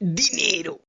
dinheiro.